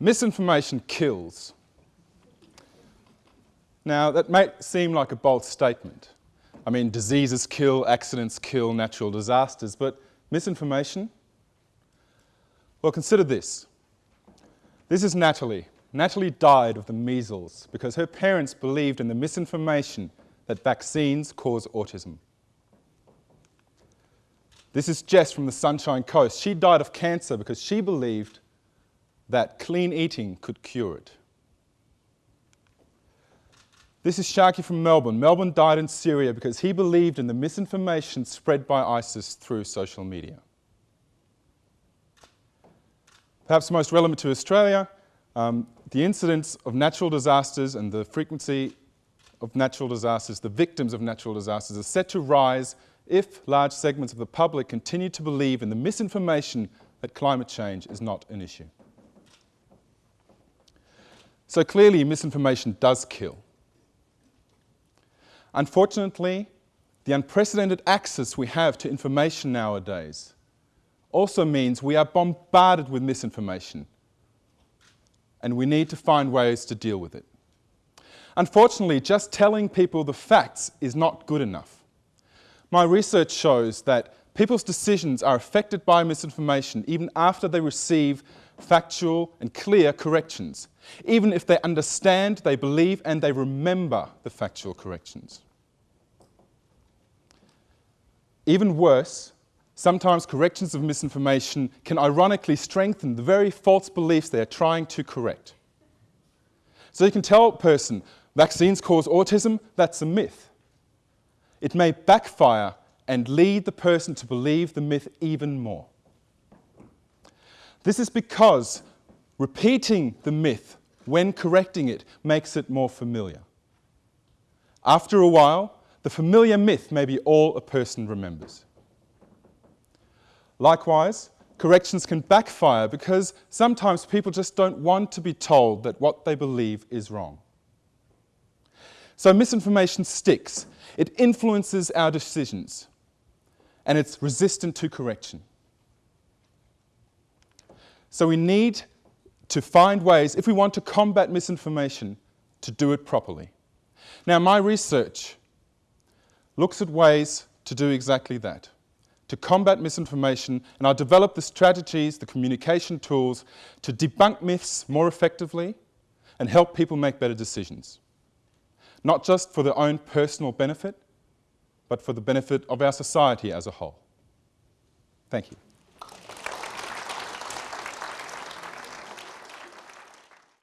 Misinformation kills. Now, that may seem like a bold statement. I mean, diseases kill, accidents kill, natural disasters, but misinformation? Well, consider this. This is Natalie. Natalie died of the measles because her parents believed in the misinformation that vaccines cause autism. This is Jess from the Sunshine Coast. She died of cancer because she believed that clean eating could cure it. This is Sharky from Melbourne. Melbourne died in Syria because he believed in the misinformation spread by ISIS through social media. Perhaps most relevant to Australia, um, the incidence of natural disasters and the frequency of natural disasters, the victims of natural disasters, are set to rise if large segments of the public continue to believe in the misinformation that climate change is not an issue. So clearly misinformation does kill. Unfortunately, the unprecedented access we have to information nowadays also means we are bombarded with misinformation and we need to find ways to deal with it. Unfortunately, just telling people the facts is not good enough. My research shows that people's decisions are affected by misinformation even after they receive factual and clear corrections, even if they understand, they believe and they remember the factual corrections. Even worse, sometimes corrections of misinformation can ironically strengthen the very false beliefs they are trying to correct. So you can tell a person, vaccines cause autism, that's a myth. It may backfire and lead the person to believe the myth even more. This is because repeating the myth when correcting it makes it more familiar. After a while, the familiar myth may be all a person remembers. Likewise, corrections can backfire because sometimes people just don't want to be told that what they believe is wrong. So misinformation sticks. It influences our decisions and it's resistant to correction. So we need to find ways, if we want to combat misinformation, to do it properly. Now my research looks at ways to do exactly that, to combat misinformation, and I develop the strategies, the communication tools to debunk myths more effectively and help people make better decisions. Not just for their own personal benefit, but for the benefit of our society as a whole. Thank you.